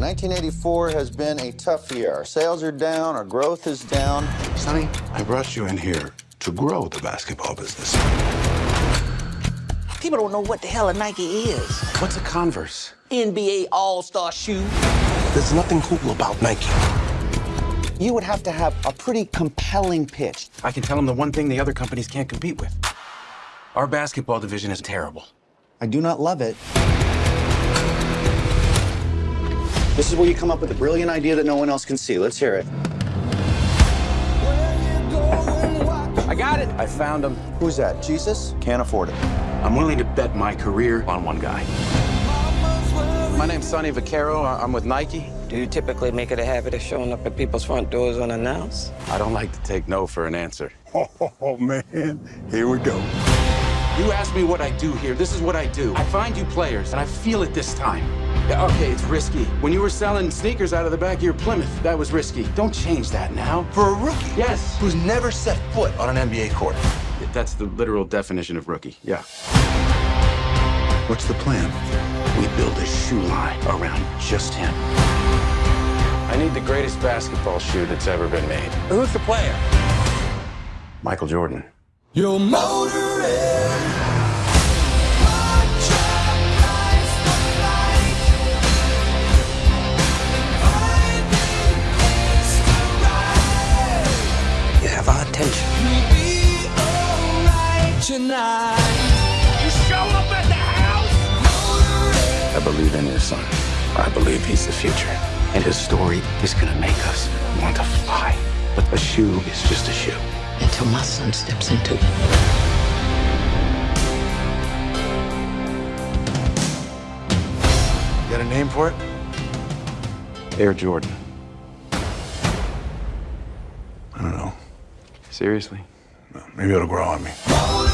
1984 has been a tough year. Our sales are down, our growth is down. Sonny, I brought you in here to grow the basketball business. People don't know what the hell a Nike is. What's a Converse? NBA All-Star shoe. There's nothing cool about Nike. You would have to have a pretty compelling pitch. I can tell them the one thing the other companies can't compete with. Our basketball division is terrible. I do not love it. This is where you come up with a brilliant idea that no one else can see. Let's hear it. I got it. I found him. Who's that? Jesus? Can't afford it. I'm willing to bet my career on one guy. My name's Sonny Vaccaro. I- I'm with Nike. Do you typically make it a habit of showing up at people's front doors unannounced? I don't like to take no for an answer. Oh, man. Here we go. You ask me what I do here. This is what I do. I find you players, and I feel it this time. Yeah, okay, it's risky. When you were selling sneakers out of the back of your Plymouth, that was risky. Don't change that now. For a rookie Yes. who's never set foot on an NBA court. That's the literal definition of rookie. Yeah. What's the plan? We build a shoe line around just him. I need the greatest basketball shoe that's ever been made. Who's the player? Michael Jordan. Your motor tonight. I believe in your son. I believe he's the future. And his story is gonna make us want to fly. But a shoe is just a shoe. Until my son steps into it. Got a name for it? Air Jordan. I don't know. Seriously? Maybe it'll grow on me. Motor